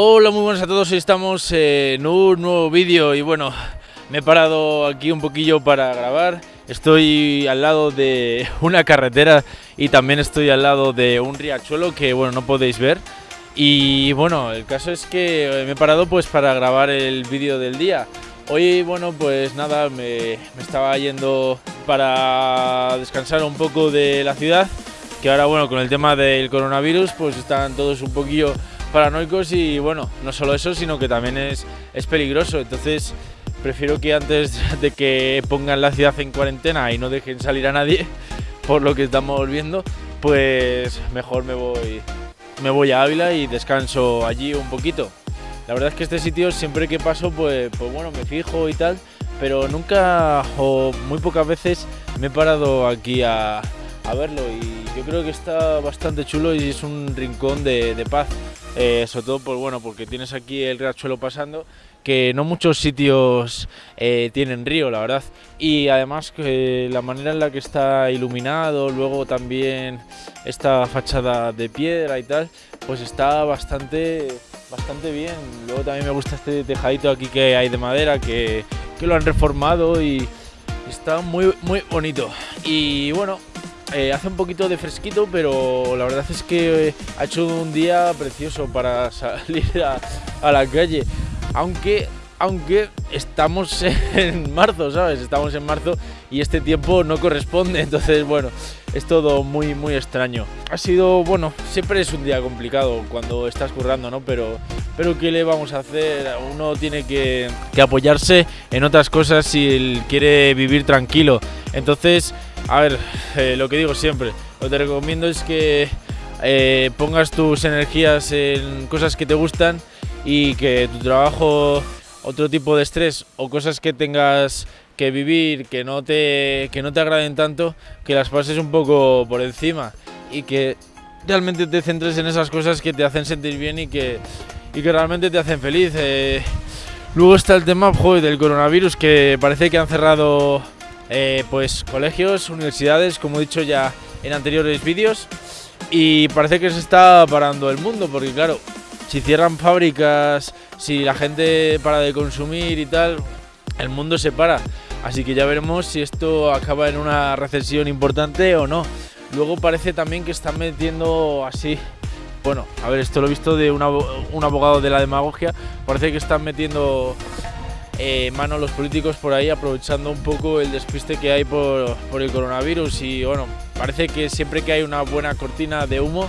Hola, muy buenas a todos. Estamos en un nuevo vídeo y bueno, me he parado aquí un poquillo para grabar. Estoy al lado de una carretera y también estoy al lado de un riachuelo que bueno, no podéis ver. Y bueno, el caso es que me he parado pues para grabar el vídeo del día. Hoy, bueno, pues nada, me, me, estaba yendo para descansar un poco de la ciudad, que ahora, bueno, con el tema del coronavirus, pues están todos un poquillo paranoicos y, bueno, no solo eso, sino que también es, es peligroso. Entonces, prefiero que antes de que pongan la ciudad en cuarentena y no dejen salir a nadie, por lo que estamos viendo, pues mejor me voy, me voy a Ávila y descanso allí un poquito. La verdad es que este sitio siempre que paso, pues, pues bueno, me fijo y tal, pero nunca o muy pocas veces me he parado aquí a, a verlo y yo creo que está bastante chulo y es un rincón de, de paz. Eh, sobre todo pues, bueno, porque tienes aquí el riachuelo pasando, que no muchos sitios eh, tienen río, la verdad. Y además la manera en la que está iluminado, luego también esta fachada de piedra y tal, pues está bastante bastante bien. Luego también me gusta este tejadito aquí que hay de madera, que, que lo han reformado y está muy, muy bonito. Y bueno, eh, hace un poquito de fresquito, pero la verdad es que ha hecho un día precioso para salir a, la calle. Aunque aunque estamos en marzo, ¿sabes? Estamos en marzo y este tiempo no corresponde, entonces bueno, es todo muy muy extraño. Ha sido, bueno, siempre es un día complicado cuando estás currando, ¿no? Pero, pero ¿qué le vamos a hacer? Uno tiene que, que apoyarse en otras cosas si quiere vivir tranquilo. Entonces, a ver, eh, lo que digo siempre, lo que te recomiendo es que eh, pongas tus energías en cosas que te gustan y que tu trabajo otro tipo de estrés o cosas que tengas que vivir que no te, que no te agraden tanto, que las pases un poco por encima y que realmente te centres en esas cosas que te hacen sentir bien y que, y que realmente te hacen feliz. Eh, luego está el tema joder, del coronavirus, que parece que han cerrado eh, pues, colegios, universidades, como he dicho ya en anteriores vídeos, y parece que se está parando el mundo, porque claro, si cierran fábricas, si la gente para de consumir y tal, el mundo se para. Así que ya veremos si esto acaba en una recesión importante o no. Luego parece también que están metiendo así. Bueno, a ver, esto lo he visto de un abogado de la demagogia. Parece que están metiendo eh, mano los políticos por ahí, aprovechando un poco el despiste que hay por, por el coronavirus. Y bueno, parece que siempre que hay una buena cortina de humo,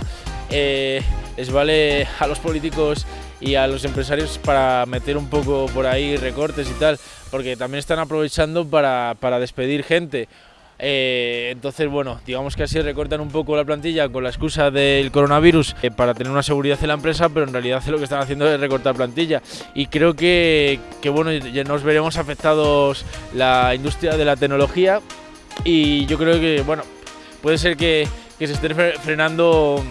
eh, les vale a los políticos y a los empresarios para meter un poco por ahí recortes y tal, porque también están aprovechando para, para despedir gente. Eh, entonces, bueno, digamos que así recortan un poco la plantilla con la excusa del coronavirus eh, para tener una seguridad en la empresa, pero en realidad lo que están haciendo es recortar plantilla. Y creo que, que bueno, ya nos veremos afectados la industria de la tecnología y yo creo que, bueno, puede ser que, que se esté frenando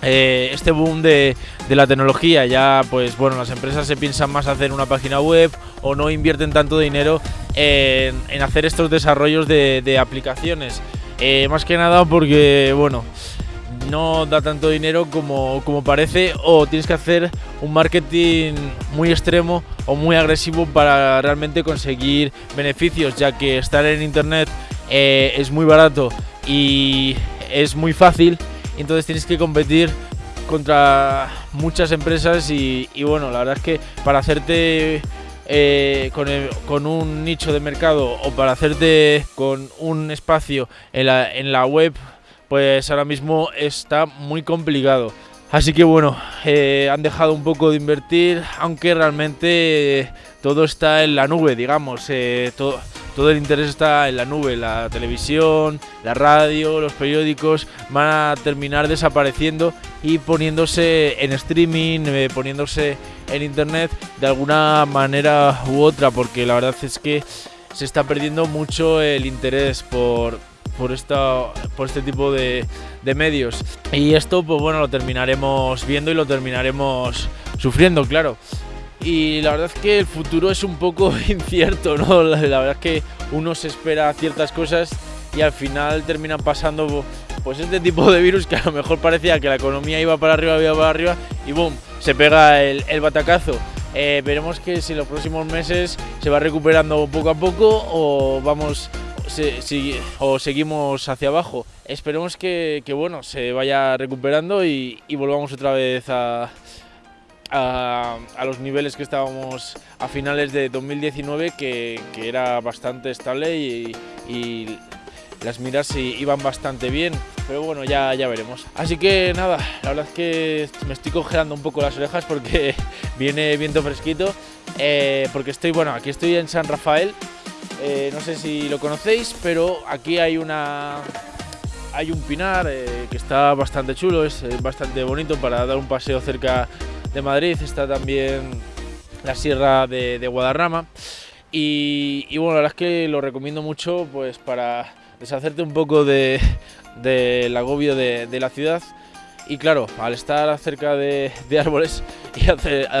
eh, este boom de, de, la tecnología. Ya, pues bueno, las empresas se piensan más hacer una página web o no invierten tanto dinero en, hacer estos desarrollos de, aplicaciones. Eh, más que nada porque, bueno, no da tanto dinero como, como, parece o tienes que hacer un marketing muy extremo o muy agresivo para realmente conseguir beneficios, ya que estar en internet eh, es muy barato y es muy fácil entonces tienes que competir contra muchas empresas y bueno, la verdad es que para hacerte eh, con, con, un nicho de mercado o para hacerte con un espacio en la, en la web, pues ahora mismo está muy complicado. Así que bueno, eh, han dejado un poco de invertir, aunque realmente todo está en la nube, digamos. Eh, todo, todo el interés está en la nube, la televisión, la radio, los periódicos van a terminar desapareciendo y poniéndose en streaming, eh, poniéndose en internet de alguna manera u otra, porque la verdad es que se está perdiendo mucho el interés por, por, esta, por este tipo de, de medios. Y esto, pues bueno, lo terminaremos viendo y lo terminaremos sufriendo, claro y la verdad es que el futuro es un poco incierto, ¿no? La, verdad es que uno se espera ciertas cosas y al final terminan pasando pues este tipo de virus que a lo mejor parecía que la economía iba para arriba, iba para arriba y boom, se pega el, batacazo. Eh, veremos que si en los próximos meses se va recuperando poco a poco o vamos o seguimos hacia abajo. Esperemos que, bueno se vaya recuperando y, volvamos otra vez a, a, los niveles que estábamos a finales de 2019, que, era bastante estable y, las miras iban bastante bien, pero bueno, ya, ya veremos. Así que nada, la verdad es que me estoy congelando un poco las orejas porque viene viento fresquito, eh, porque estoy, bueno, aquí estoy en San Rafael, eh, no sé si lo conocéis, pero aquí hay una... Hay un pinar eh, que está bastante chulo, es bastante bonito para dar un paseo cerca de Madrid. Está también la sierra de, Guadarrama. Y, bueno, la verdad es que lo recomiendo mucho pues para deshacerte un poco del de, agobio de, la ciudad. Y claro, al estar cerca de, árboles y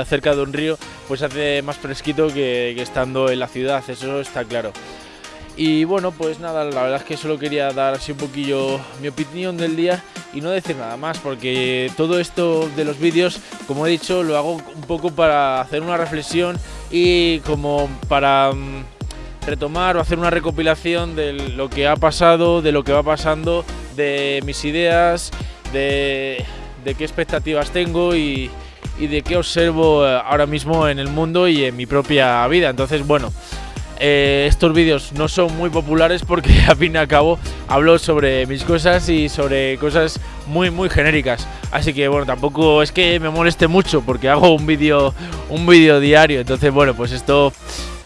cerca de un río, pues hace más fresquito que, estando en la ciudad, eso está claro. Y bueno, pues nada, la verdad es que solo quería dar así un poquillo mi opinión del día y no decir nada más, porque todo esto de los vídeos, como he dicho, lo hago un poco para hacer una reflexión y como para mm, retomar o hacer una recopilación de lo que ha pasado, de lo que va pasando, de mis ideas, de, qué expectativas tengo y, de qué observo eh, ahora mismo en el mundo y en mi propia vida. Entonces, bueno, eh, estos vídeos no son muy populares porque a fin y al cabo hablo sobre mis cosas y sobre cosas muy muy genéricas. Así que bueno, tampoco es que me moleste mucho porque hago un vídeo un vídeo diario. Entonces, bueno, pues esto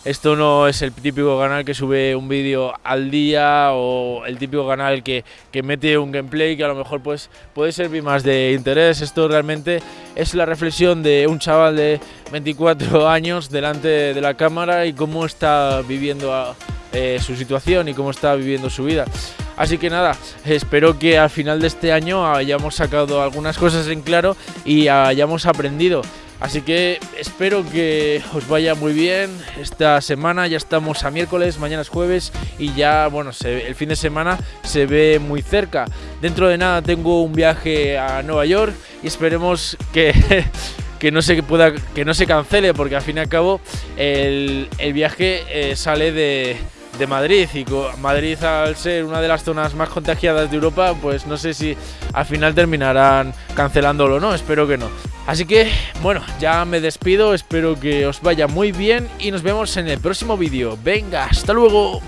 esto no es el típico canal que sube un vídeo al día o el típico canal que, mete un gameplay que a lo mejor pues, puede servir más de interés. Esto realmente es la reflexión de un chaval de 24 años delante de la cámara y cómo está viviendo eh, su situación y cómo está viviendo su vida. Así que nada, espero que al final de este año hayamos sacado algunas cosas en claro y hayamos aprendido. Así que espero que os vaya muy bien esta semana. Ya estamos a miércoles, mañana es jueves y ya, bueno, el fin de semana se ve muy cerca. Dentro de nada tengo un viaje a Nueva York y esperemos que, que, no, se pueda, que no se cancele porque al fin y al cabo el, viaje eh, sale de, de Madrid y Madrid al ser una de las zonas más contagiadas de Europa, pues no sé si al final terminarán cancelándolo o no, espero que no. Así que, bueno, ya me despido, espero que os vaya muy bien y nos vemos en el próximo vídeo. Venga, hasta luego.